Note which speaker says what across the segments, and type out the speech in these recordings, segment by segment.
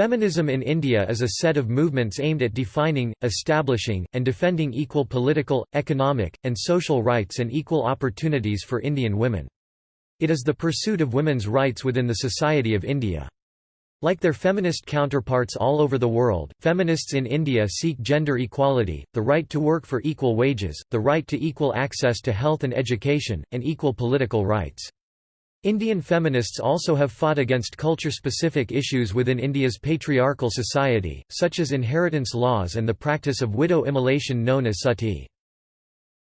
Speaker 1: Feminism in India is a set of movements aimed at defining, establishing, and defending equal political, economic, and social rights and equal opportunities for Indian women. It is the pursuit of women's rights within the society of India. Like their feminist counterparts all over the world, feminists in India seek gender equality, the right to work for equal wages, the right to equal access to health and education, and equal political rights. Indian feminists also have fought against culture-specific issues within India's patriarchal society, such as inheritance laws and the practice of widow immolation known as sati.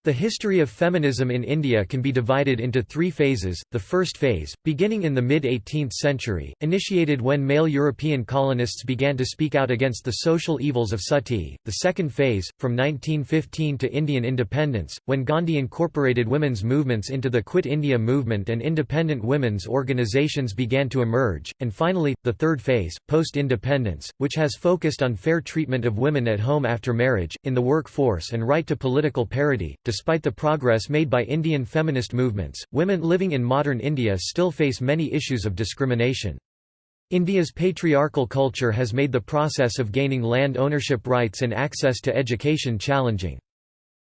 Speaker 1: The history of feminism in India can be divided into three phases. The first phase, beginning in the mid 18th century, initiated when male European colonists began to speak out against the social evils of sati. The second phase, from 1915 to Indian independence, when Gandhi incorporated women's movements into the Quit India movement and independent women's organizations began to emerge. And finally, the third phase, post independence, which has focused on fair treatment of women at home after marriage, in the workforce, and right to political parity. Despite the progress made by Indian feminist movements, women living in modern India still face many issues of discrimination. India's patriarchal culture has made the process of gaining land ownership rights and access to education challenging.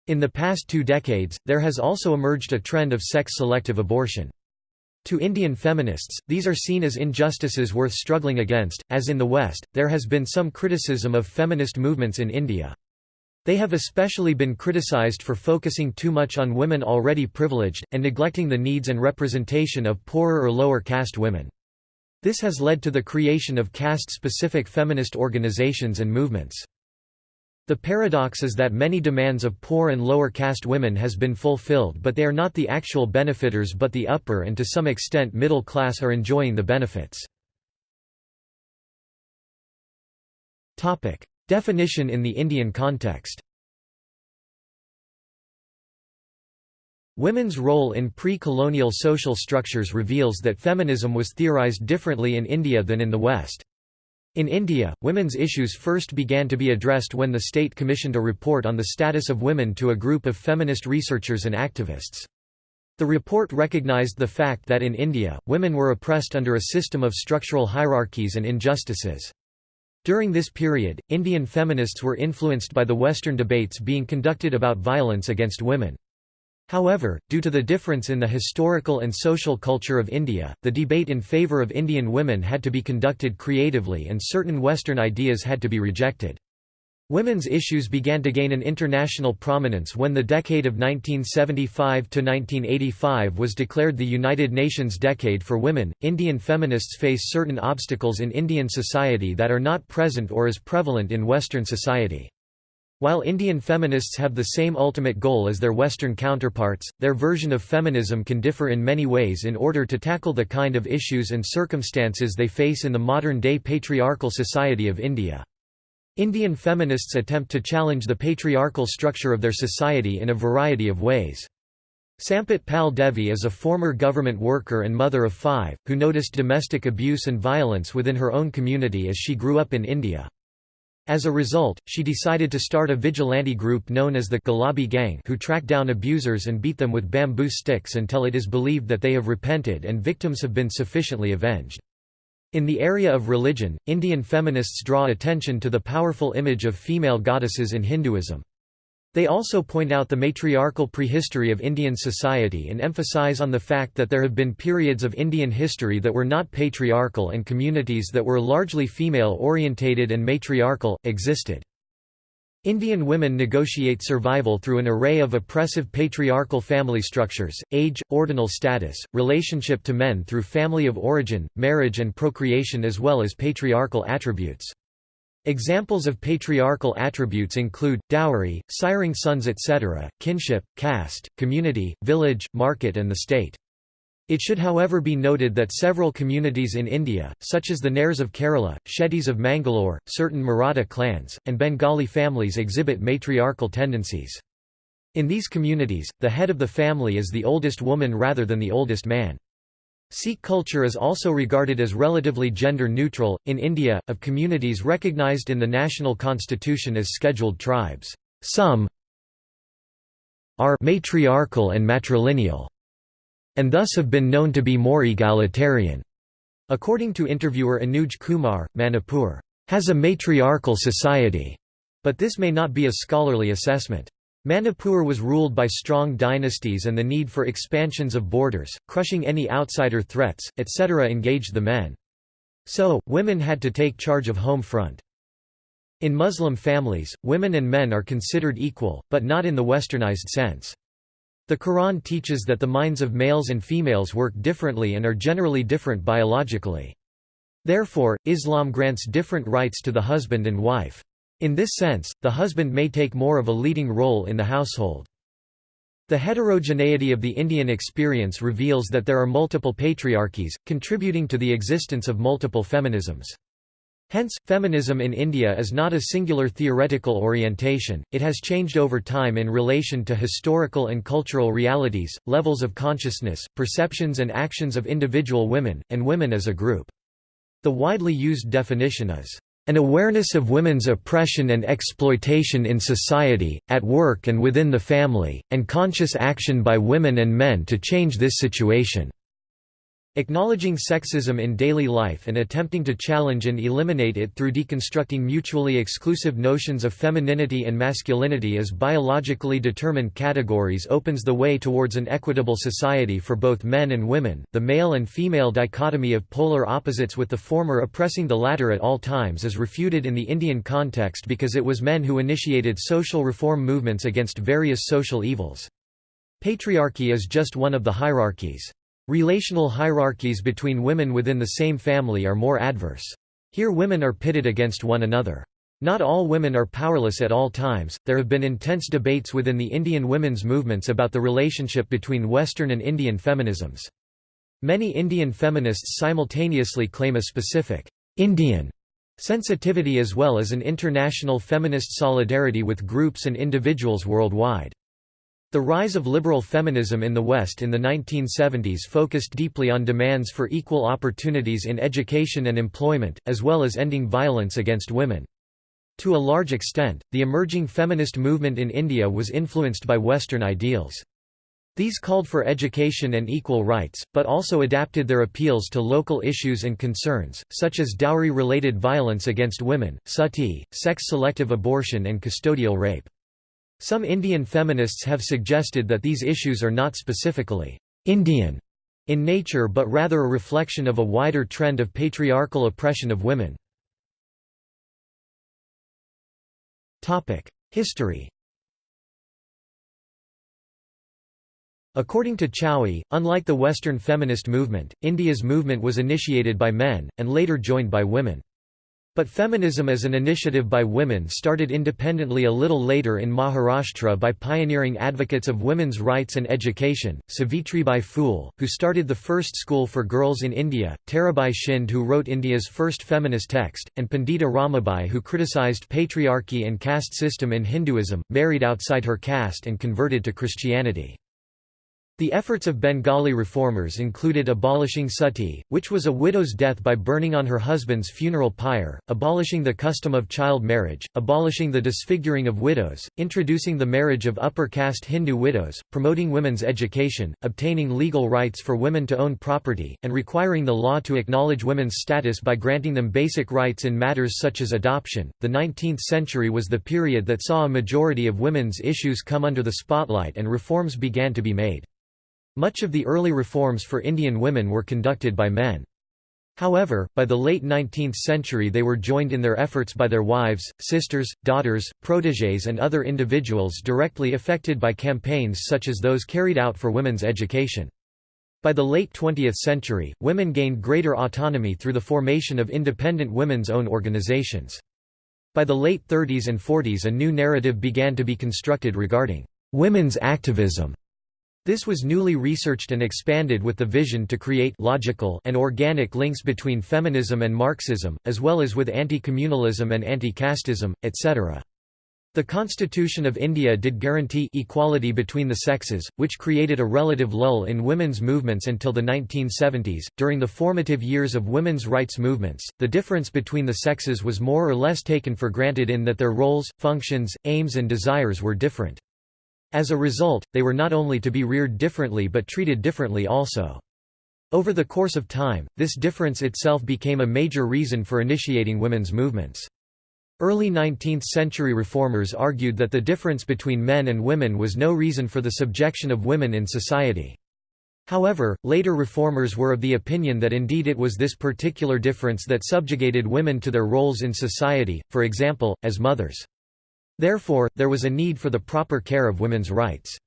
Speaker 1: In the past two decades, there has also emerged a trend of sex-selective abortion. To Indian feminists, these are seen as injustices worth struggling against. As in the West, there has been some criticism of feminist movements in India. They have especially been criticized for focusing too much on women already privileged, and neglecting the needs and representation of poorer or lower caste women. This has led to the creation of caste-specific feminist organizations and movements. The paradox is that many demands of poor and lower caste women has been fulfilled but they are not the actual benefiters but the upper and to some extent middle class are enjoying the benefits. Definition in the Indian context Women's role in pre-colonial social structures reveals that feminism was theorized differently in India than in the West. In India, women's issues first began to be addressed when the state commissioned a report on the status of women to a group of feminist researchers and activists. The report recognized the fact that in India, women were oppressed under a system of structural hierarchies and injustices. During this period, Indian feminists were influenced by the Western debates being conducted about violence against women. However, due to the difference in the historical and social culture of India, the debate in favour of Indian women had to be conducted creatively and certain Western ideas had to be rejected. Women's issues began to gain an international prominence when the decade of 1975 to 1985 was declared the United Nations Decade for Women. Indian feminists face certain obstacles in Indian society that are not present or as prevalent in Western society. While Indian feminists have the same ultimate goal as their Western counterparts, their version of feminism can differ in many ways in order to tackle the kind of issues and circumstances they face in the modern-day patriarchal society of India. Indian feminists attempt to challenge the patriarchal structure of their society in a variety of ways. Sampat Pal Devi is a former government worker and mother of five, who noticed domestic abuse and violence within her own community as she grew up in India. As a result, she decided to start a vigilante group known as the Gulabi Gang who track down abusers and beat them with bamboo sticks until it is believed that they have repented and victims have been sufficiently avenged. In the area of religion, Indian feminists draw attention to the powerful image of female goddesses in Hinduism. They also point out the matriarchal prehistory of Indian society and emphasize on the fact that there have been periods of Indian history that were not patriarchal and communities that were largely female-orientated and matriarchal, existed. Indian women negotiate survival through an array of oppressive patriarchal family structures, age, ordinal status, relationship to men through family of origin, marriage and procreation as well as patriarchal attributes. Examples of patriarchal attributes include, dowry, siring sons etc., kinship, caste, community, village, market and the state. It should however be noted that several communities in India, such as the Nairs of Kerala, Shettis of Mangalore, certain Maratha clans, and Bengali families exhibit matriarchal tendencies. In these communities, the head of the family is the oldest woman rather than the oldest man. Sikh culture is also regarded as relatively gender neutral. In India, of communities recognized in the national constitution as scheduled tribes, some are matriarchal and matrilineal and thus have been known to be more egalitarian. According to interviewer Anuj Kumar, Manipur has a matriarchal society, but this may not be a scholarly assessment. Manipur was ruled by strong dynasties and the need for expansions of borders, crushing any outsider threats, etc. engaged the men. So, women had to take charge of home front. In Muslim families, women and men are considered equal, but not in the westernized sense. The Quran teaches that the minds of males and females work differently and are generally different biologically. Therefore, Islam grants different rights to the husband and wife. In this sense, the husband may take more of a leading role in the household. The heterogeneity of the Indian experience reveals that there are multiple patriarchies, contributing to the existence of multiple feminisms. Hence, feminism in India is not a singular theoretical orientation, it has changed over time in relation to historical and cultural realities, levels of consciousness, perceptions and actions of individual women, and women as a group. The widely used definition is, an awareness of women's oppression and exploitation in society, at work and within the family, and conscious action by women and men to change this situation. Acknowledging sexism in daily life and attempting to challenge and eliminate it through deconstructing mutually exclusive notions of femininity and masculinity as biologically determined categories opens the way towards an equitable society for both men and women. The male and female dichotomy of polar opposites with the former oppressing the latter at all times is refuted in the Indian context because it was men who initiated social reform movements against various social evils. Patriarchy is just one of the hierarchies. Relational hierarchies between women within the same family are more adverse. Here women are pitted against one another. Not all women are powerless at all times. There have been intense debates within the Indian women's movements about the relationship between Western and Indian feminisms. Many Indian feminists simultaneously claim a specific Indian sensitivity as well as an international feminist solidarity with groups and individuals worldwide. The rise of liberal feminism in the West in the 1970s focused deeply on demands for equal opportunities in education and employment, as well as ending violence against women. To a large extent, the emerging feminist movement in India was influenced by Western ideals. These called for education and equal rights, but also adapted their appeals to local issues and concerns, such as dowry-related violence against women, sati, sex-selective abortion and custodial rape. Some Indian feminists have suggested that these issues are not specifically Indian in nature but rather a reflection of a wider trend of patriarchal oppression of women. History According to Chowie, unlike the Western feminist movement, India's movement was initiated by men, and later joined by women. But feminism as an initiative by women started independently a little later in Maharashtra by pioneering advocates of women's rights and education, Savitribai Phule, who started the first school for girls in India, Tarabai Shinde who wrote India's first feminist text, and Pandita Ramabai who criticized patriarchy and caste system in Hinduism, married outside her caste and converted to Christianity. The efforts of Bengali reformers included abolishing sati, which was a widow's death by burning on her husband's funeral pyre, abolishing the custom of child marriage, abolishing the disfiguring of widows, introducing the marriage of upper caste Hindu widows, promoting women's education, obtaining legal rights for women to own property, and requiring the law to acknowledge women's status by granting them basic rights in matters such as adoption. The 19th century was the period that saw a majority of women's issues come under the spotlight and reforms began to be made. Much of the early reforms for Indian women were conducted by men. However, by the late 19th century they were joined in their efforts by their wives, sisters, daughters, protégés and other individuals directly affected by campaigns such as those carried out for women's education. By the late 20th century, women gained greater autonomy through the formation of independent women's own organizations. By the late 30s and 40s a new narrative began to be constructed regarding women's activism this was newly researched and expanded with the vision to create logical and organic links between feminism and Marxism, as well as with anti-communalism and anti-casteism, etc. The Constitution of India did guarantee equality between the sexes, which created a relative lull in women's movements until the 1970s. During the formative years of women's rights movements, the difference between the sexes was more or less taken for granted in that their roles, functions, aims, and desires were different. As a result, they were not only to be reared differently but treated differently also. Over the course of time, this difference itself became a major reason for initiating women's movements. Early 19th-century reformers argued that the difference between men and women was no reason for the subjection of women in society. However, later reformers were of the opinion that indeed it was this particular difference that subjugated women to their roles in society, for example, as mothers. Therefore, there was a need for the proper care of women's rights.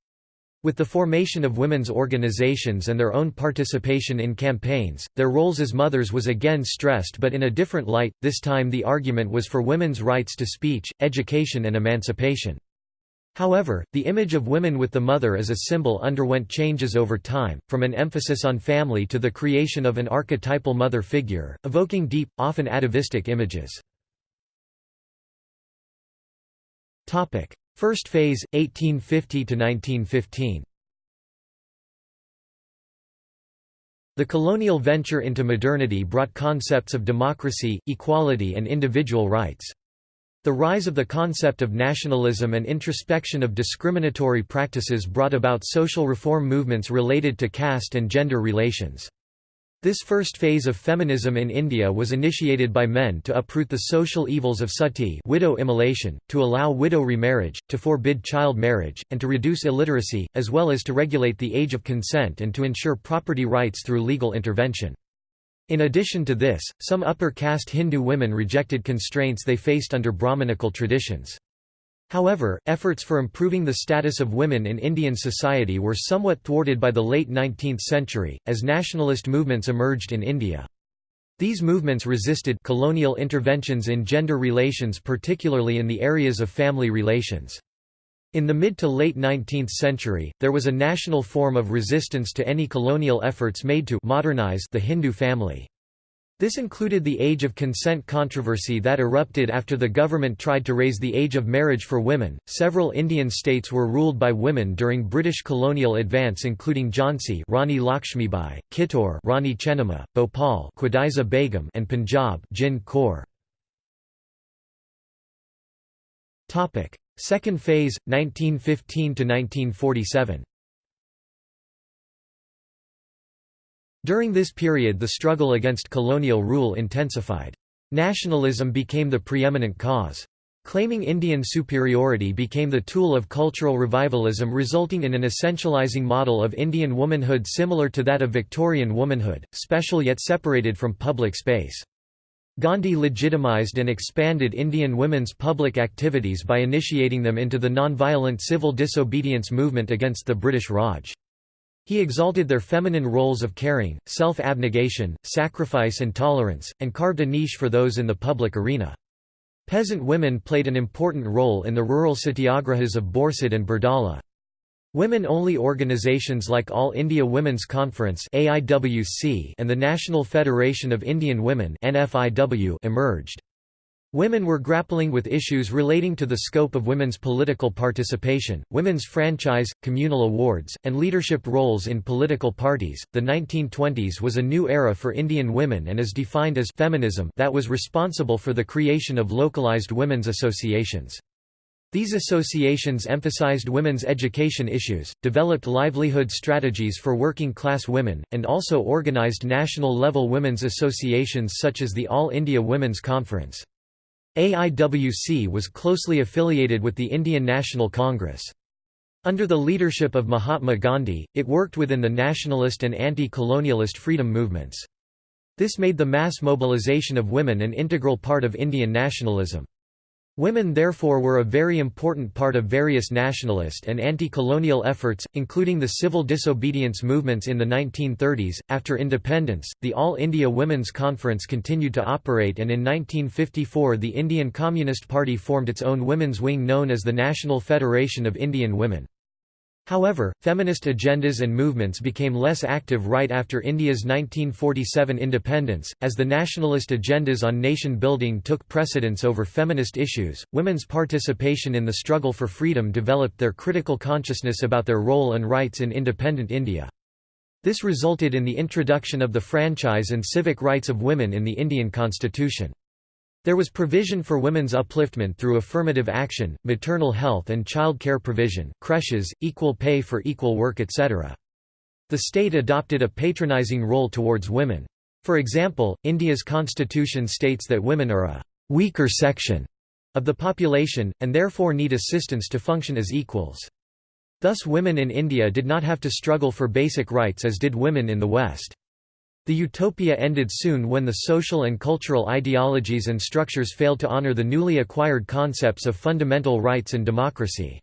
Speaker 1: With the formation of women's organizations and their own participation in campaigns, their roles as mothers was again stressed but in a different light, this time the argument was for women's rights to speech, education and emancipation. However, the image of women with the mother as a symbol underwent changes over time, from an emphasis on family to the creation of an archetypal mother figure, evoking deep, often atavistic images. First phase, 1850–1915 The colonial venture into modernity brought concepts of democracy, equality and individual rights. The rise of the concept of nationalism and introspection of discriminatory practices brought about social reform movements related to caste and gender relations. This first phase of feminism in India was initiated by men to uproot the social evils of sati widow immolation, to allow widow remarriage, to forbid child marriage, and to reduce illiteracy, as well as to regulate the age of consent and to ensure property rights through legal intervention. In addition to this, some upper caste Hindu women rejected constraints they faced under Brahmanical traditions. However, efforts for improving the status of women in Indian society were somewhat thwarted by the late 19th century, as nationalist movements emerged in India. These movements resisted colonial interventions in gender relations particularly in the areas of family relations. In the mid to late 19th century, there was a national form of resistance to any colonial efforts made to modernize the Hindu family. This included the age of consent controversy that erupted after the government tried to raise the age of marriage for women. Several Indian states were ruled by women during British colonial advance including Jhansi Rani Lakshmibai, Kittur Rani Chennamma, Bhopal Qudaisa Begum and Punjab Jind Kaur. Topic: Second phase 1915 to 1947. During this period the struggle against colonial rule intensified. Nationalism became the preeminent cause. Claiming Indian superiority became the tool of cultural revivalism resulting in an essentializing model of Indian womanhood similar to that of Victorian womanhood, special yet separated from public space. Gandhi legitimized and expanded Indian women's public activities by initiating them into the nonviolent civil disobedience movement against the British Raj. He exalted their feminine roles of caring, self-abnegation, sacrifice and tolerance, and carved a niche for those in the public arena. Peasant women played an important role in the rural satyagrahas of Borsad and Bardoli. Women-only organizations like All India Women's Conference and the National Federation of Indian Women emerged. Women were grappling with issues relating to the scope of women's political participation, women's franchise, communal awards, and leadership roles in political parties. The 1920s was a new era for Indian women and is defined as feminism that was responsible for the creation of localized women's associations. These associations emphasized women's education issues, developed livelihood strategies for working-class women, and also organized national-level women's associations such as the All India Women's Conference. AIWC was closely affiliated with the Indian National Congress. Under the leadership of Mahatma Gandhi, it worked within the nationalist and anti-colonialist freedom movements. This made the mass mobilization of women an integral part of Indian nationalism. Women therefore were a very important part of various nationalist and anti-colonial efforts, including the civil disobedience movements in the 1930s. After independence, the All India Women's Conference continued to operate and in 1954 the Indian Communist Party formed its own women's wing known as the National Federation of Indian Women. However, feminist agendas and movements became less active right after India's 1947 independence, as the nationalist agendas on nation building took precedence over feminist issues. Women's participation in the struggle for freedom developed their critical consciousness about their role and rights in independent India. This resulted in the introduction of the franchise and civic rights of women in the Indian constitution. There was provision for women's upliftment through affirmative action, maternal health and child care provision, creches, equal pay for equal work etc. The state adopted a patronizing role towards women. For example, India's constitution states that women are a «weaker section» of the population, and therefore need assistance to function as equals. Thus women in India did not have to struggle for basic rights as did women in the West. The utopia ended soon when the social and cultural ideologies and structures failed to honor the newly acquired concepts of fundamental rights and democracy.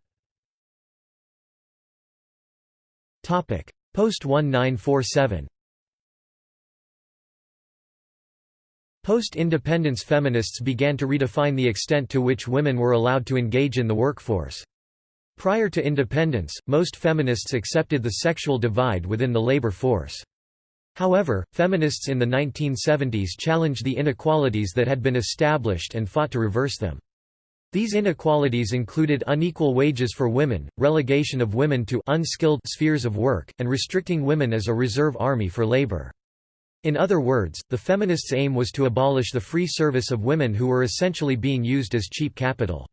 Speaker 1: Post-1947 Post-independence feminists began to redefine the extent to which women were allowed to engage in the workforce. Prior to independence, most feminists accepted the sexual divide within the labor force. However, feminists in the 1970s challenged the inequalities that had been established and fought to reverse them. These inequalities included unequal wages for women, relegation of women to unskilled spheres of work, and restricting women as a reserve army for labor. In other words, the feminists' aim was to abolish the free service of women who were essentially being used as cheap capital.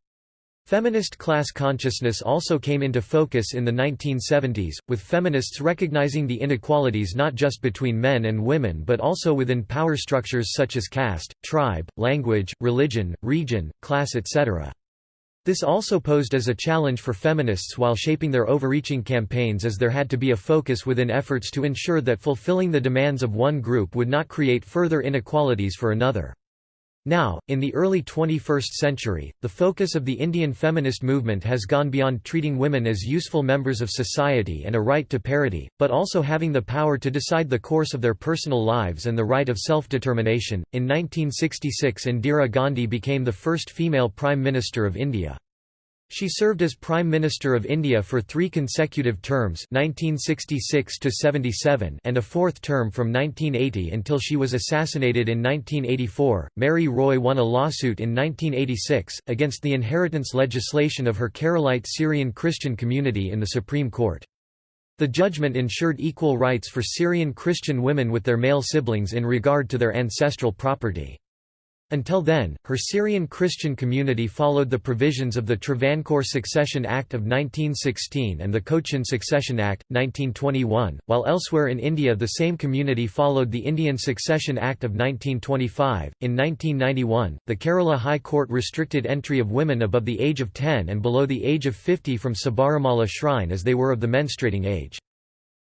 Speaker 1: Feminist class consciousness also came into focus in the 1970s, with feminists recognizing the inequalities not just between men and women but also within power structures such as caste, tribe, language, religion, region, class etc. This also posed as a challenge for feminists while shaping their overreaching campaigns as there had to be a focus within efforts to ensure that fulfilling the demands of one group would not create further inequalities for another. Now, in the early 21st century, the focus of the Indian feminist movement has gone beyond treating women as useful members of society and a right to parity, but also having the power to decide the course of their personal lives and the right of self-determination. In 1966 Indira Gandhi became the first female Prime Minister of India. She served as Prime Minister of India for three consecutive terms 1966 and a fourth term from 1980 until she was assassinated in 1984. Mary Roy won a lawsuit in 1986, against the inheritance legislation of her Keralite Syrian Christian community in the Supreme Court. The judgment ensured equal rights for Syrian Christian women with their male siblings in regard to their ancestral property. Until then, her Syrian Christian community followed the provisions of the Travancore Succession Act of 1916 and the Cochin Succession Act, 1921, while elsewhere in India the same community followed the Indian Succession Act of 1925. In 1991, the Kerala High Court restricted entry of women above the age of 10 and below the age of 50 from Sabarimala Shrine as they were of the menstruating age.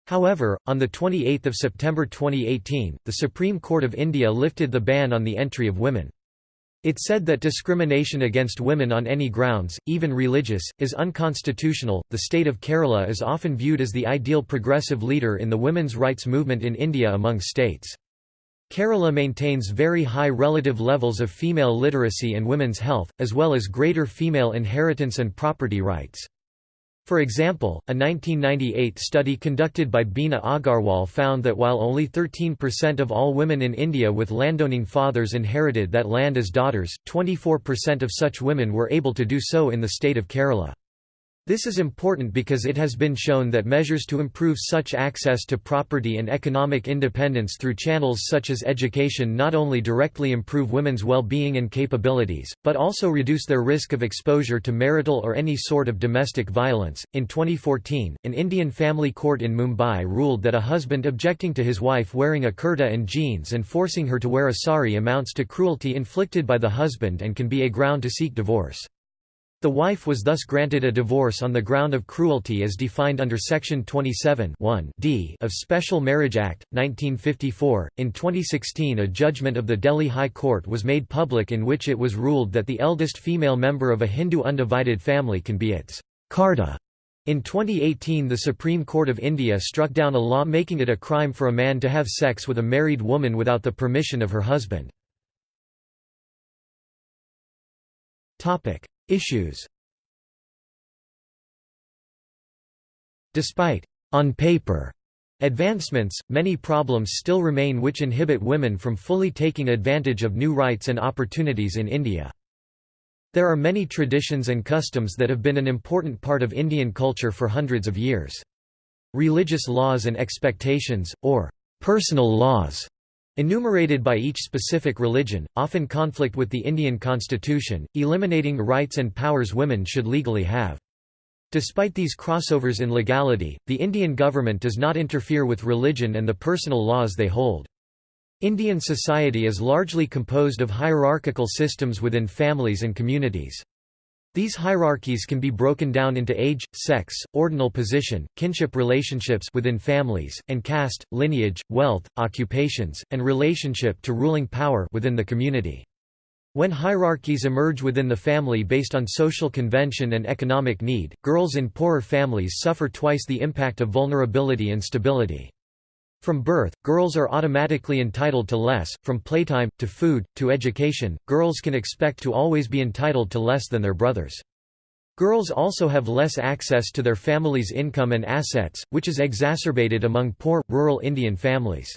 Speaker 1: However, on 28 September 2018, the Supreme Court of India lifted the ban on the entry of women. It said that discrimination against women on any grounds, even religious, is unconstitutional. The state of Kerala is often viewed as the ideal progressive leader in the women's rights movement in India among states. Kerala maintains very high relative levels of female literacy and women's health, as well as greater female inheritance and property rights. For example, a 1998 study conducted by Bina Agarwal found that while only 13% of all women in India with landowning fathers inherited that land as daughters, 24% of such women were able to do so in the state of Kerala. This is important because it has been shown that measures to improve such access to property and economic independence through channels such as education not only directly improve women's well-being and capabilities, but also reduce their risk of exposure to marital or any sort of domestic violence. In 2014, an Indian family court in Mumbai ruled that a husband objecting to his wife wearing a kurta and jeans and forcing her to wear a sari amounts to cruelty inflicted by the husband and can be a ground to seek divorce. The wife was thus granted a divorce on the ground of cruelty as defined under Section 27 d of Special Marriage Act, 1954. In 2016, a judgment of the Delhi High Court was made public in which it was ruled that the eldest female member of a Hindu undivided family can be its Karta. In 2018 the Supreme Court of India struck down a law making it a crime for a man to have sex with a married woman without the permission of her husband. Issues Despite on paper advancements, many problems still remain which inhibit women from fully taking advantage of new rights and opportunities in India. There are many traditions and customs that have been an important part of Indian culture for hundreds of years. Religious laws and expectations, or personal laws, enumerated by each specific religion, often conflict with the Indian constitution, eliminating rights and powers women should legally have. Despite these crossovers in legality, the Indian government does not interfere with religion and the personal laws they hold. Indian society is largely composed of hierarchical systems within families and communities. These hierarchies can be broken down into age, sex, ordinal position, kinship relationships within families, and caste, lineage, wealth, occupations, and relationship to ruling power within the community. When hierarchies emerge within the family based on social convention and economic need, girls in poorer families suffer twice the impact of vulnerability and stability. From birth, girls are automatically entitled to less, from playtime, to food, to education, girls can expect to always be entitled to less than their brothers. Girls also have less access to their family's income and assets, which is exacerbated among poor, rural Indian families.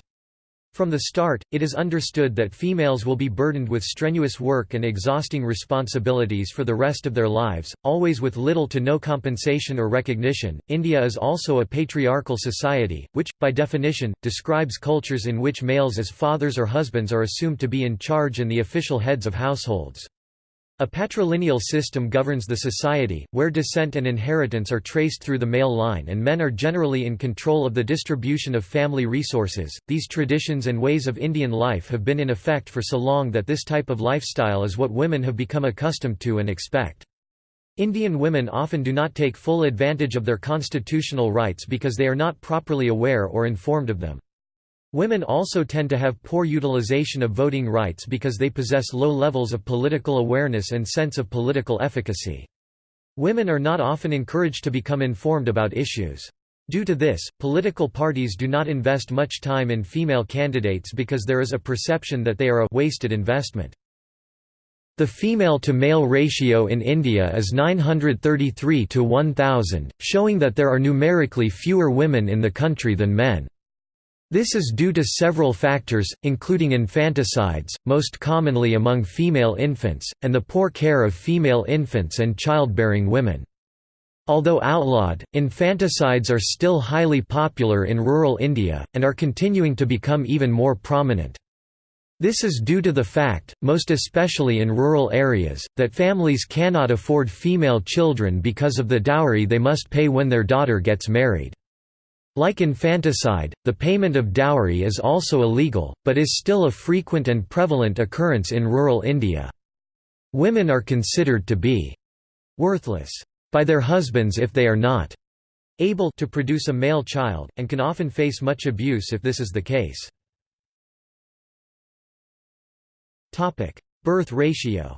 Speaker 1: From the start, it is understood that females will be burdened with strenuous work and exhausting responsibilities for the rest of their lives, always with little to no compensation or recognition. India is also a patriarchal society, which, by definition, describes cultures in which males as fathers or husbands are assumed to be in charge and the official heads of households. A patrilineal system governs the society, where descent and inheritance are traced through the male line and men are generally in control of the distribution of family resources. These traditions and ways of Indian life have been in effect for so long that this type of lifestyle is what women have become accustomed to and expect. Indian women often do not take full advantage of their constitutional rights because they are not properly aware or informed of them. Women also tend to have poor utilization of voting rights because they possess low levels of political awareness and sense of political efficacy. Women are not often encouraged to become informed about issues. Due to this, political parties do not invest much time in female candidates because there is a perception that they are a wasted investment. The female-to-male ratio in India is 933 to 1000, showing that there are numerically fewer women in the country than men. This is due to several factors, including infanticides, most commonly among female infants, and the poor care of female infants and childbearing women. Although outlawed, infanticides are still highly popular in rural India, and are continuing to become even more prominent. This is due to the fact, most especially in rural areas, that families cannot afford female children because of the dowry they must pay when their daughter gets married. Like infanticide, the payment of dowry is also illegal, but is still a frequent and prevalent occurrence in rural India. Women are considered to be worthless by their husbands if they are not able to produce a male child, and can often face much abuse if this is the case. Birth ratio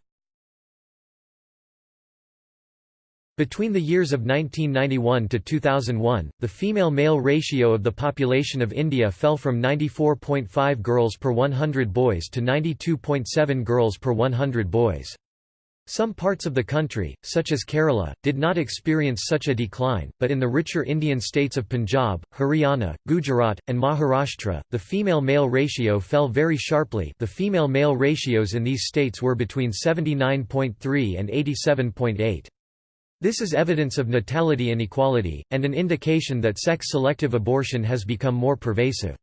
Speaker 1: Between the years of 1991 to 2001, the female-male ratio of the population of India fell from 94.5 girls per 100 boys to 92.7 girls per 100 boys. Some parts of the country, such as Kerala, did not experience such a decline, but in the richer Indian states of Punjab, Haryana, Gujarat, and Maharashtra, the female-male ratio fell very sharply the female-male ratios in these states were between 79.3 and 87.8. This is evidence of natality inequality, and an indication that sex-selective abortion has become more pervasive.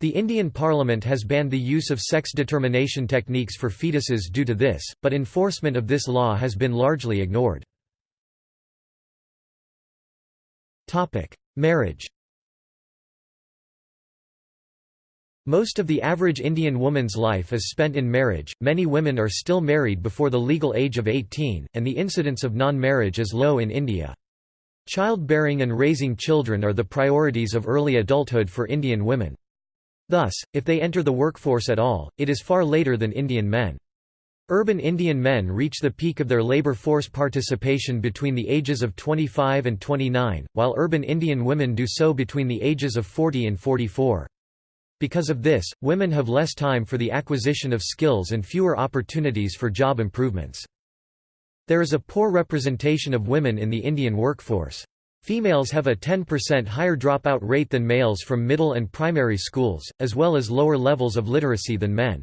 Speaker 1: The Indian Parliament has banned the use of sex determination techniques for fetuses due to this, but enforcement of this law has been largely ignored. Marriage Most of the average Indian woman's life is spent in marriage, many women are still married before the legal age of 18, and the incidence of non-marriage is low in India. Childbearing and raising children are the priorities of early adulthood for Indian women. Thus, if they enter the workforce at all, it is far later than Indian men. Urban Indian men reach the peak of their labor force participation between the ages of 25 and 29, while urban Indian women do so between the ages of 40 and 44. Because of this, women have less time for the acquisition of skills and fewer opportunities for job improvements. There is a poor representation of women in the Indian workforce. Females have a 10% higher dropout rate than males from middle and primary schools, as well as lower levels of literacy than men.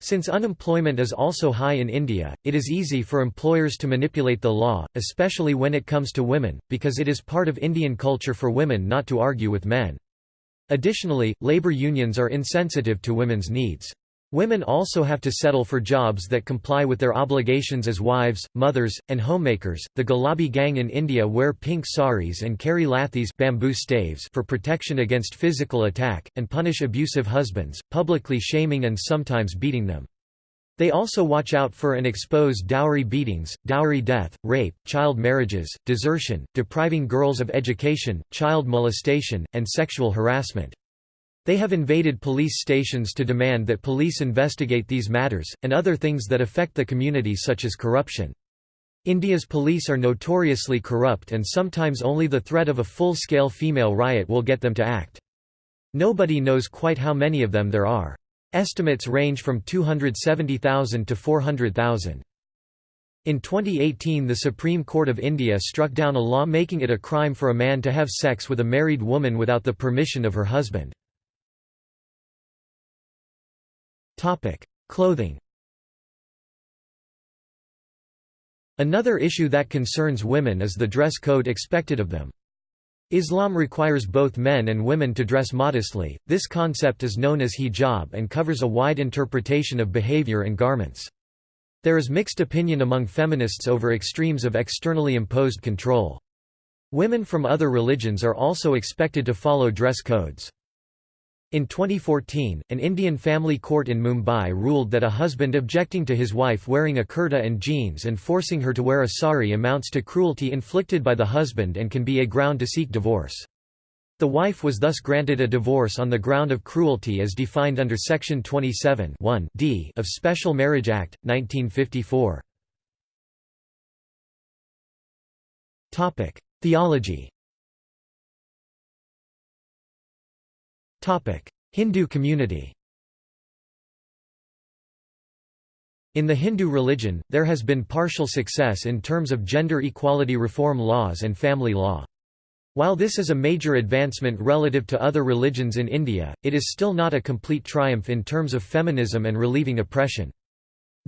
Speaker 1: Since unemployment is also high in India, it is easy for employers to manipulate the law, especially when it comes to women, because it is part of Indian culture for women not to argue with men. Additionally, labor unions are insensitive to women's needs. Women also have to settle for jobs that comply with their obligations as wives, mothers, and homemakers. The Gulabi gang in India wear pink saris and carry lathis bamboo staves for protection against physical attack, and punish abusive husbands, publicly shaming and sometimes beating them. They also watch out for and expose dowry beatings, dowry death, rape, child marriages, desertion, depriving girls of education, child molestation, and sexual harassment. They have invaded police stations to demand that police investigate these matters, and other things that affect the community such as corruption. India's police are notoriously corrupt and sometimes only the threat of a full-scale female riot will get them to act. Nobody knows quite how many of them there are. Estimates range from 270,000 to 400,000. In 2018 the Supreme Court of India struck down a law making it a crime for a man to have sex with a married woman without the permission of her husband. Clothing Another issue that concerns women is the dress code expected of them. Islam requires both men and women to dress modestly. This concept is known as hijab and covers a wide interpretation of behavior and garments. There is mixed opinion among feminists over extremes of externally imposed control. Women from other religions are also expected to follow dress codes. In 2014, an Indian family court in Mumbai ruled that a husband objecting to his wife wearing a kurta and jeans and forcing her to wear a sari amounts to cruelty inflicted by the husband and can be a ground to seek divorce. The wife was thus granted a divorce on the ground of cruelty as defined under Section 27 d of Special Marriage Act, 1954. Theology Hindu community In the Hindu religion, there has been partial success in terms of gender equality reform laws and family law. While this is a major advancement relative to other religions in India, it is still not a complete triumph in terms of feminism and relieving oppression.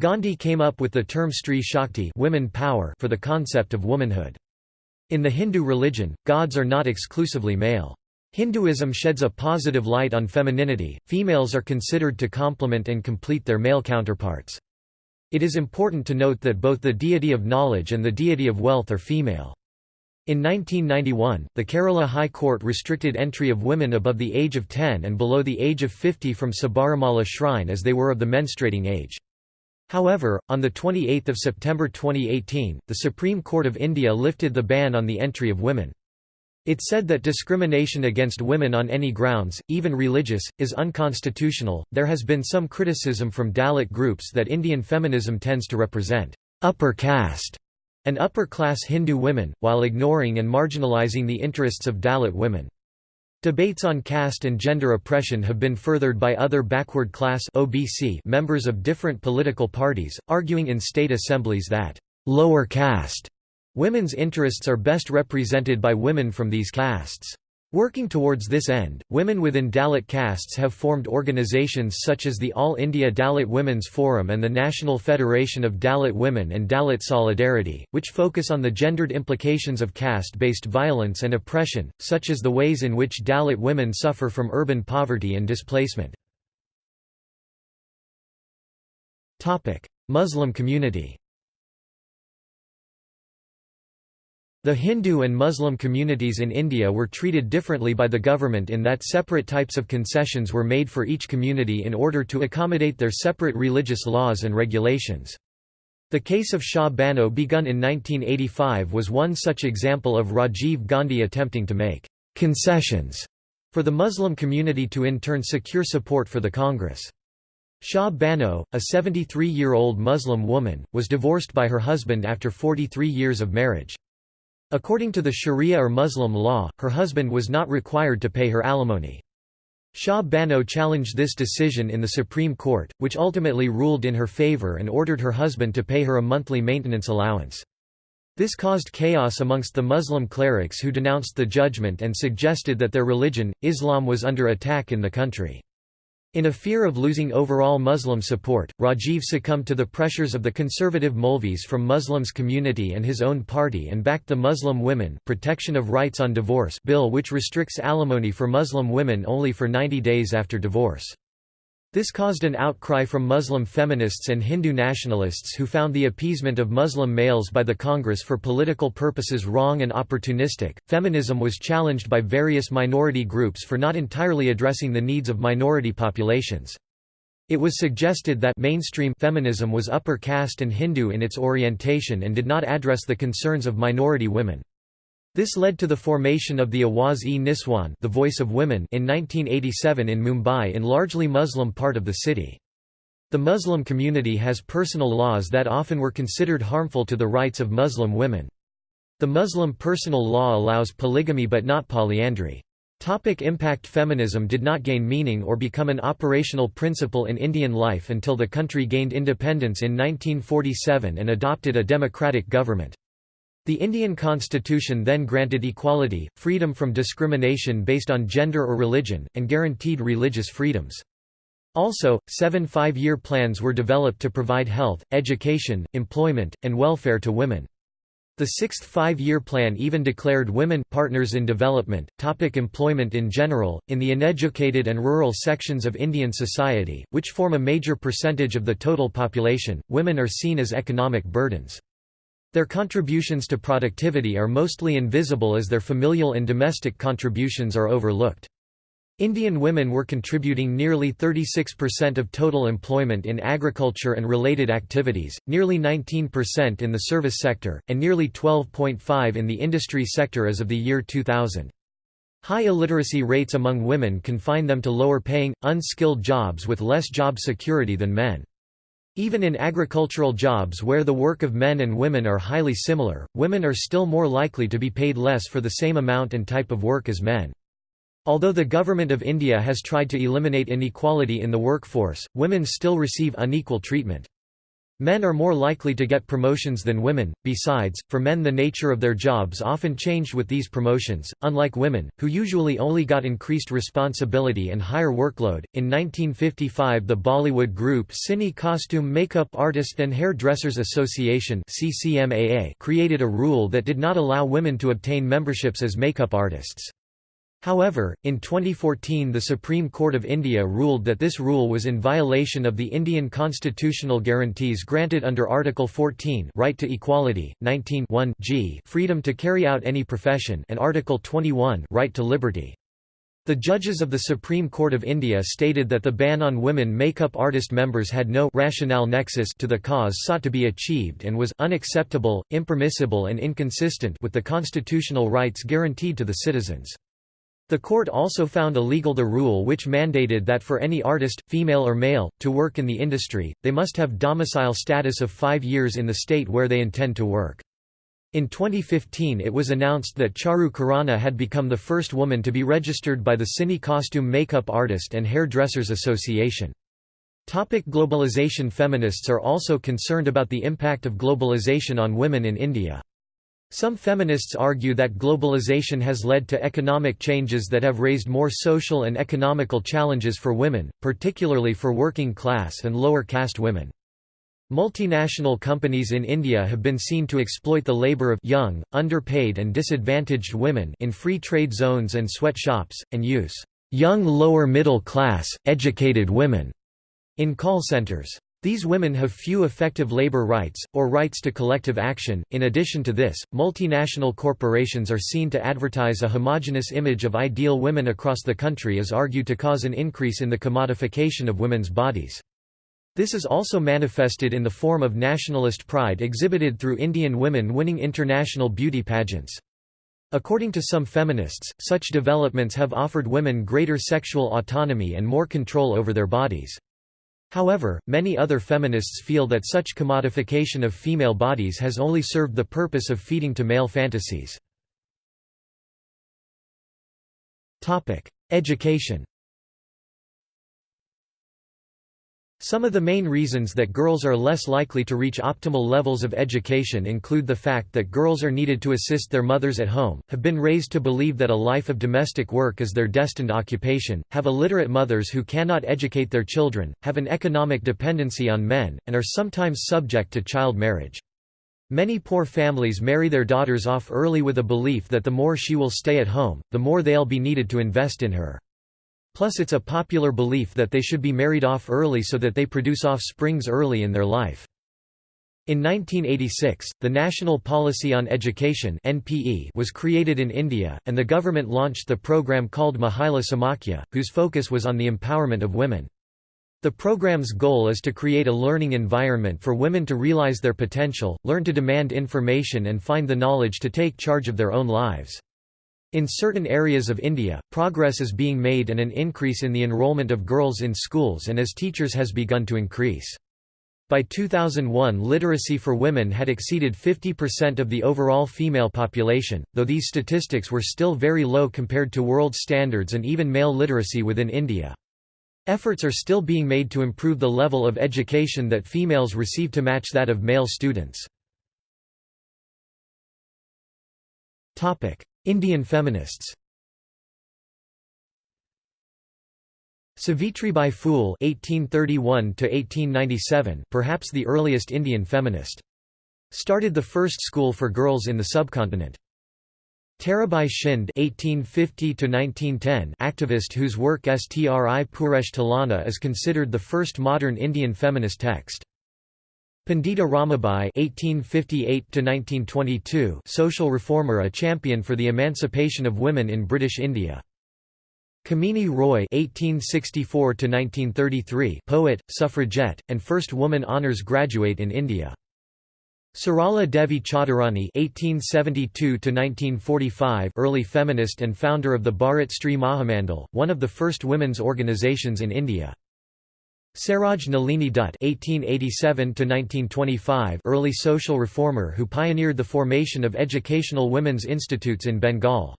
Speaker 1: Gandhi came up with the term Stri Shakti women power for the concept of womanhood. In the Hindu religion, gods are not exclusively male. Hinduism sheds a positive light on femininity, females are considered to complement and complete their male counterparts. It is important to note that both the deity of knowledge and the deity of wealth are female. In 1991, the Kerala High Court restricted entry of women above the age of 10 and below the age of 50 from Sabarimala shrine as they were of the menstruating age. However, on 28 September 2018, the Supreme Court of India lifted the ban on the entry of women. It said that discrimination against women on any grounds, even religious, is unconstitutional. There has been some criticism from Dalit groups that Indian feminism tends to represent upper caste and upper class Hindu women, while ignoring and marginalizing the interests of Dalit women. Debates on caste and gender oppression have been furthered by other backward class OBC members of different political parties, arguing in state assemblies that lower caste Women's interests are best represented by women from these castes. Working towards this end, women within Dalit castes have formed organizations such as the All India Dalit Women's Forum and the National Federation of Dalit Women and Dalit Solidarity, which focus on the gendered implications of caste-based violence and oppression, such as the ways in which Dalit women suffer from urban poverty and displacement. Muslim community The Hindu and Muslim communities in India were treated differently by the government in that separate types of concessions were made for each community in order to accommodate their separate religious laws and regulations. The case of Shah Bano begun in 1985 was one such example of Rajiv Gandhi attempting to make concessions for the Muslim community to in turn secure support for the Congress. Shah Bano, a 73-year-old Muslim woman, was divorced by her husband after 43 years of marriage. According to the Sharia or Muslim law, her husband was not required to pay her alimony. Shah Bano challenged this decision in the Supreme Court, which ultimately ruled in her favor and ordered her husband to pay her a monthly maintenance allowance. This caused chaos amongst the Muslim clerics who denounced the judgment and suggested that their religion, Islam was under attack in the country. In a fear of losing overall Muslim support, Rajiv succumbed to the pressures of the conservative Maulvis from Muslims community and his own party and backed the Muslim Women Protection of Rights on Divorce bill which restricts alimony for Muslim women only for 90 days after divorce. This caused an outcry from Muslim feminists and Hindu nationalists who found the appeasement of Muslim males by the Congress for political purposes wrong and opportunistic. Feminism was challenged by various minority groups for not entirely addressing the needs of minority populations. It was suggested that mainstream feminism was upper caste and Hindu in its orientation and did not address the concerns of minority women. This led to the formation of the Awaz-e-Niswan the Voice of Women in 1987 in Mumbai in largely Muslim part of the city. The Muslim community has personal laws that often were considered harmful to the rights of Muslim women. The Muslim personal law allows polygamy but not polyandry. Topic impact Feminism did not gain meaning or become an operational principle in Indian life until the country gained independence in 1947 and adopted a democratic government. The Indian constitution then granted equality, freedom from discrimination based on gender or religion, and guaranteed religious freedoms. Also, seven five-year plans were developed to provide health, education, employment, and welfare to women. The sixth five-year plan even declared women partners in development. Topic employment in general, in the uneducated and rural sections of Indian society, which form a major percentage of the total population, women are seen as economic burdens. Their contributions to productivity are mostly invisible as their familial and domestic contributions are overlooked. Indian women were contributing nearly 36% of total employment in agriculture and related activities, nearly 19% in the service sector, and nearly 12.5 in the industry sector as of the year 2000. High illiteracy rates among women confine them to lower-paying, unskilled jobs with less job security than men. Even in agricultural jobs where the work of men and women are highly similar, women are still more likely to be paid less for the same amount and type of work as men. Although the Government of India has tried to eliminate inequality in the workforce, women still receive unequal treatment. Men are more likely to get promotions than women, besides, for men the nature of their jobs often changed with these promotions, unlike women, who usually only got increased responsibility and higher workload. In 1955 the Bollywood group Cine Costume Makeup Artist and Hairdressers Association created a rule that did not allow women to obtain memberships as makeup artists. However, in 2014 the Supreme Court of India ruled that this rule was in violation of the Indian constitutional guarantees granted under Article 14 right to equality, 19 g freedom to carry out any profession and Article 21 right to liberty. The judges of the Supreme Court of India stated that the ban on women makeup artist members had no rationale nexus to the cause sought to be achieved and was unacceptable, impermissible and inconsistent with the constitutional rights guaranteed to the citizens. The court also found illegal the rule which mandated that for any artist, female or male, to work in the industry, they must have domicile status of five years in the state where they intend to work. In 2015 it was announced that Charu Khurana had become the first woman to be registered by the Cine Costume Makeup Artist and Hairdressers Association. Topic globalization Feminists are also concerned about the impact of globalization on women in India. Some feminists argue that globalization has led to economic changes that have raised more social and economical challenges for women, particularly for working class and lower caste women. Multinational companies in India have been seen to exploit the labour of young, underpaid and disadvantaged women in free trade zones and sweatshops, and use young lower middle class, educated women in call centres. These women have few effective labor rights, or rights to collective action. In addition to this, multinational corporations are seen to advertise a homogenous image of ideal women across the country as argued to cause an increase in the commodification of women's bodies. This is also manifested in the form of nationalist pride exhibited through Indian women winning international beauty pageants. According to some feminists, such developments have offered women greater sexual autonomy and more control over their bodies. However, many other feminists feel that such commodification of female bodies has only served the purpose of feeding to male fantasies. Education Some of the main reasons that girls are less likely to reach optimal levels of education include the fact that girls are needed to assist their mothers at home, have been raised to believe that a life of domestic work is their destined occupation, have illiterate mothers who cannot educate their children, have an economic dependency on men, and are sometimes subject to child marriage. Many poor families marry their daughters off early with a belief that the more she will stay at home, the more they'll be needed to invest in her. Plus it's a popular belief that they should be married off early so that they produce offsprings early in their life. In 1986, the National Policy on Education (NPE) was created in India, and the government launched the program called Mahila Samakhya, whose focus was on the empowerment of women. The program's goal is to create a learning environment for women to realize their potential, learn to demand information and find the knowledge to take charge of their own lives. In certain areas of India, progress is being made and an increase in the enrollment of girls in schools and as teachers has begun to increase. By 2001 literacy for women had exceeded 50% of the overall female population, though these statistics were still very low compared to world standards and even male literacy within India. Efforts are still being made to improve the level of education that females receive to match that of male students. Indian feminists Savitribai Phule (1831–1897), perhaps the earliest Indian feminist, started the first school for girls in the subcontinent. Tarabai Shinde (1850–1910), activist whose work Stri Purush Tulana is considered the first modern Indian feminist text. Pandita Ramabai (1858–1922), social reformer, a champion for the emancipation of women in British India. Kamini Roy (1864–1933), poet, suffragette, and first woman honours graduate in India. Sarala Devi Chaudharani (1872–1945), early feminist and founder of the Bharat Stri Mahamandal, one of the first women's organisations in India. Saroj Nalini Dutt (1887–1925), early social reformer who pioneered the formation of educational women's institutes in Bengal.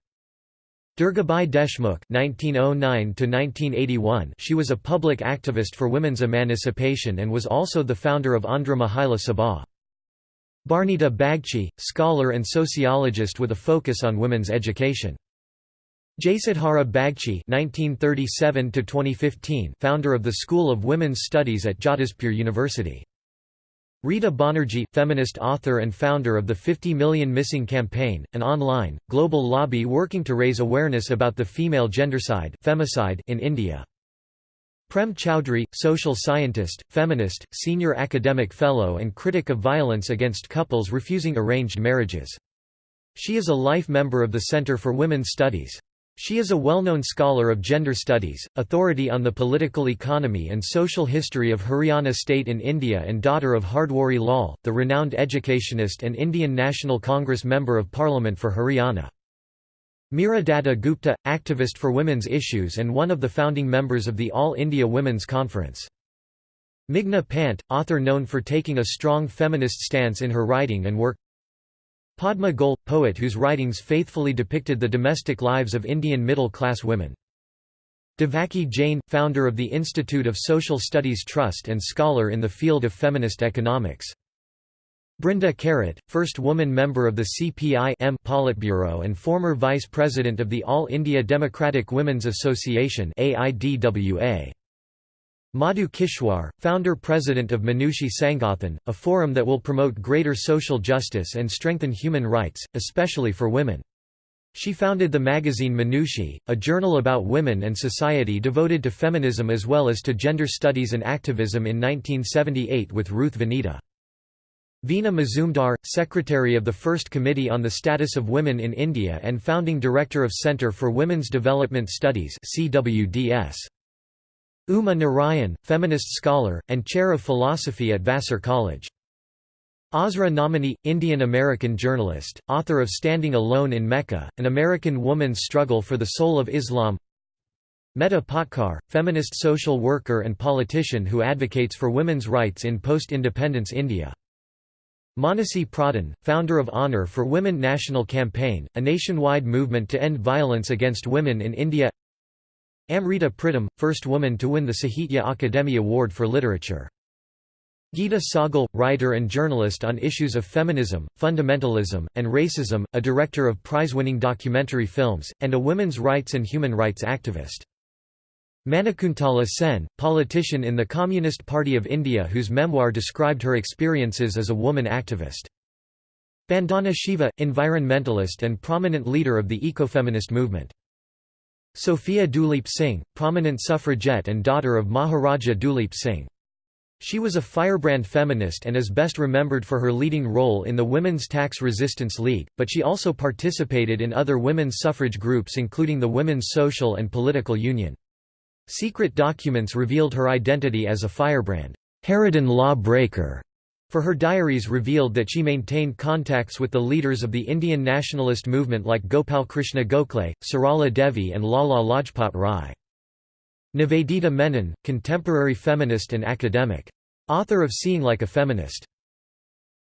Speaker 1: Durgabai Deshmukh (1909–1981). She was a public activist for women's emancipation and was also the founder of Andhra Mahila Sabha. Barnita Bagchi, scholar and sociologist with a focus on women's education. Jasodhara Bagchi (1937–2015), founder of the School of Women's Studies at Jadavpur University. Rita Banerjee, feminist author and founder of the 50 Million Missing Campaign, an online, global lobby working to raise awareness about the female gendercide femicide in India. Prem Chowdhury, social scientist, feminist, senior academic fellow and critic of violence against couples refusing arranged marriages. She is a life member of the Centre for Women's Studies. She is a well-known scholar of gender studies, authority on the political economy and social history of Haryana state in India and daughter of Hardwari Lal, the renowned educationist and Indian National Congress Member of Parliament for Haryana. Meera Datta Gupta, activist for women's issues and one of the founding members of the All India Women's Conference. Meghna Pant, author known for taking a strong feminist stance in her writing and work Padma Goel, poet whose writings faithfully depicted the domestic lives of Indian middle-class women. Devaki Jain, founder of the Institute of Social Studies Trust and scholar in the field of feminist economics. Brinda Karat, first woman member of the CPI-M Politburo and former vice president of the All India Democratic Women's Association AIDWA. Madhu Kishwar, founder-president of Manushi Sangathan, a forum that will promote greater social justice and strengthen human rights, especially for women. She founded the magazine Manushi, a journal about women and society devoted to feminism as well as to gender studies and activism in 1978 with Ruth Vanita. Veena Mazumdar, secretary of the First Committee on the Status of Women in India and founding director of Centre for Women's Development Studies CWDS. Uma Narayan, feminist scholar, and chair of philosophy at Vassar College. Asra Nomani, Indian-American journalist, author of Standing Alone in Mecca, An American Woman's Struggle for the Soul of Islam Medha Patkar, feminist social worker and politician who advocates for women's rights in post-independence India. Manasi Pradhan, founder of Honour for Women National Campaign, a nationwide movement to end violence against women in India Amrita Pritam, first woman to win the Sahitya Akademi Award for Literature. Geeta Sahgal, writer and journalist on issues of feminism, fundamentalism, and racism, a director of prize-winning documentary films, and a women's rights and human rights activist. Manikuntala Sen, politician in the Communist Party of India whose memoir described her experiences as a woman activist. Vandana Shiva, environmentalist and prominent leader of the ecofeminist movement. Sophia Duleep Singh, prominent suffragette and daughter of Maharaja Duleep Singh. She was a firebrand feminist and is best remembered for her leading role in the Women's Tax Resistance League, but she also participated in other women's suffrage groups including the Women's Social and Political Union. Secret documents revealed her identity as a firebrand, Harridan law breaker, for her diaries revealed that she maintained contacts with the leaders of the Indian nationalist movement like Gopal Krishna Gokhale, Sarala Devi and Lala Lajpat Rai. Nivedita Menon, contemporary feminist and academic. Author of Seeing Like a Feminist.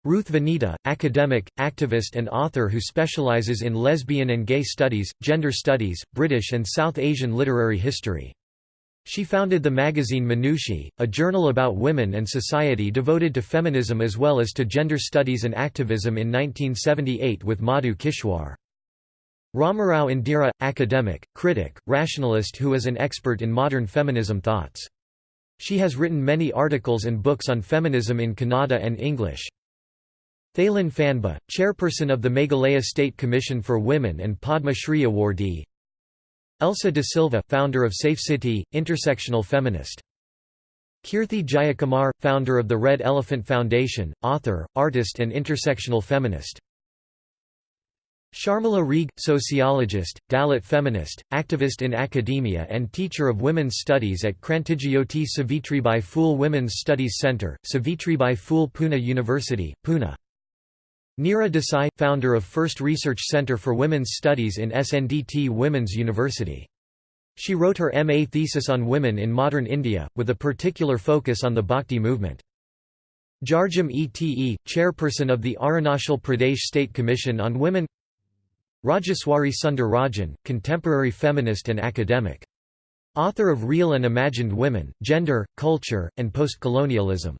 Speaker 1: Ruth Vanita, academic, activist and author who specializes in lesbian and gay studies, gender studies, British and South Asian literary history. She founded the magazine Manushi, a journal about women and society devoted to feminism as well as to gender studies and activism in 1978 with Madhu Kishwar. Ramarao Indira – academic, critic, rationalist who is an expert in modern feminism thoughts. She has written many articles and books on feminism in Kannada and English. Theilin Phanbh, chairperson of the Meghalaya State Commission for Women and Padma Shri awardee Elsa de Silva, founder of Safe City, intersectional feminist. Kirthi Jayakumar, founder of the Red Elephant Foundation, author, artist and intersectional feminist. Sharmila Rege, sociologist, Dalit feminist, activist in academia and teacher of women's studies at Krantijyoti Savitribai Phule Women's Studies Centre, Savitribai Phule Pune University, Pune. Neera Desai, founder of First Research Center for Women's Studies in SNDT Women's University. She wrote her MA thesis on women in modern India, with a particular focus on the Bhakti movement. Jarjam Ete, chairperson of the Arunachal Pradesh State Commission on Women Rajeswari Sundar Rajan, contemporary feminist and academic. Author of Real and Imagined Women, Gender, Culture, and Postcolonialism.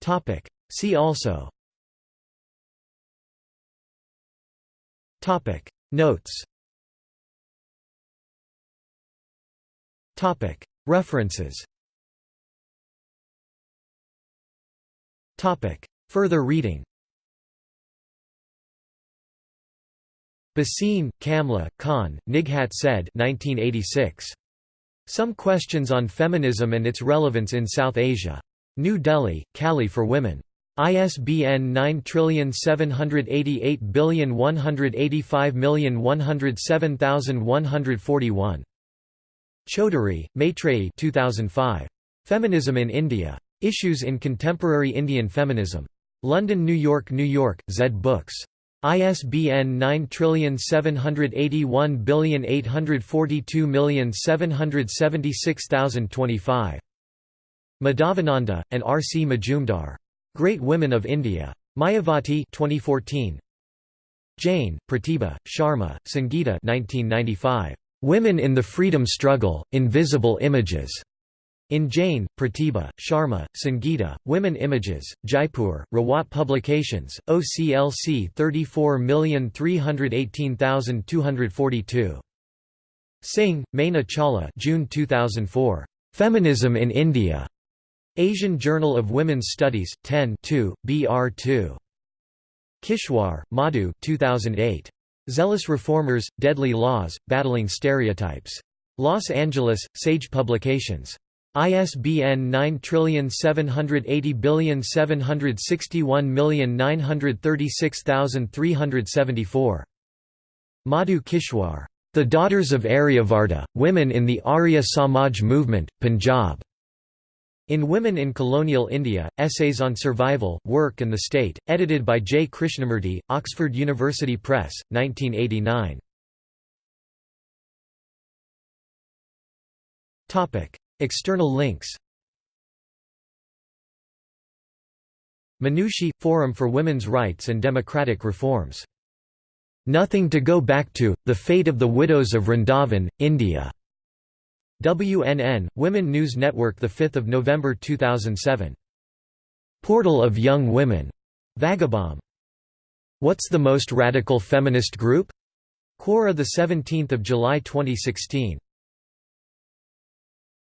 Speaker 1: Topic. See also Topic. Notes Topic. References Topic. Further reading Bhasin, Kamla, Khan, Nighat said 1986. Some Questions on Feminism and Its Relevance in South Asia. New Delhi, Kali for Women. ISBN 9788185107141. Chaudhary, Maitreyi 2005. Feminism in India. Issues in Contemporary Indian Feminism. London New York New York, Zed Books. ISBN 9781842776025. Madhavananda, and R. C. Majumdar. Great Women of India. Mayavati 2014. Jain, Pratibha, Sharma, Sangeeta 1995. Women in the Freedom Struggle, Invisible Images. In Jain, Pratibha, Sharma, Sangeeta, Women Images, Jaipur, Rawat Publications, OCLC 34318242. Singh, Maina Chawla June 2004. Feminism in India. Asian Journal of Women's Studies, 10 2, BR2. Kishwar, Madhu 2008. Zealous Reformers, Deadly Laws, Battling Stereotypes. Los Angeles, Sage Publications. ISBN 9780761936374. Madhu Kishwar. The Daughters of Aryavarta, Women in the Arya Samaj Movement, Punjab. In Women in Colonial India, Essays on Survival, Work and the State, edited by J. Krishnamurti, Oxford University Press, 1989. External links Manushi – Forum for Women's Rights and Democratic Reforms. Nothing to Go Back to – The Fate of the Widows of Vrindavan, India. WNN, Women News Network 5 November 2007. Portal of Young Women. Vagabond. What's the most radical feminist group? Quora 17 July 2016.